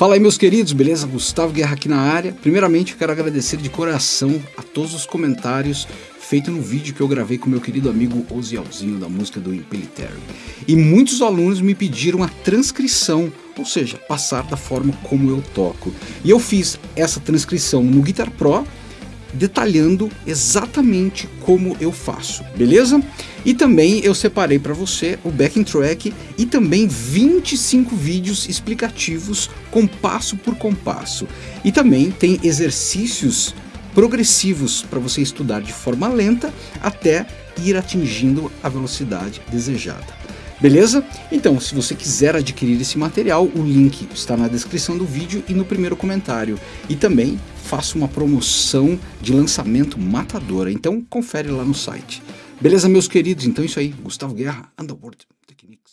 Fala aí, meus queridos, beleza? Gustavo Guerra aqui na área. Primeiramente, eu quero agradecer de coração a todos os comentários feitos no vídeo que eu gravei com meu querido amigo Ozielzinho da música do Impelitary. E muitos alunos me pediram a transcrição, ou seja, passar da forma como eu toco. E eu fiz essa transcrição no Guitar Pro, detalhando exatamente como eu faço, beleza? E também eu separei para você o backing track e também 25 vídeos explicativos com passo por compasso. E também tem exercícios progressivos para você estudar de forma lenta até ir atingindo a velocidade desejada. Beleza? Então, se você quiser adquirir esse material, o link está na descrição do vídeo e no primeiro comentário. E também faço uma promoção de lançamento matadora, então confere lá no site. Beleza, meus queridos? Então é isso aí. Gustavo Guerra, Underworld Technique.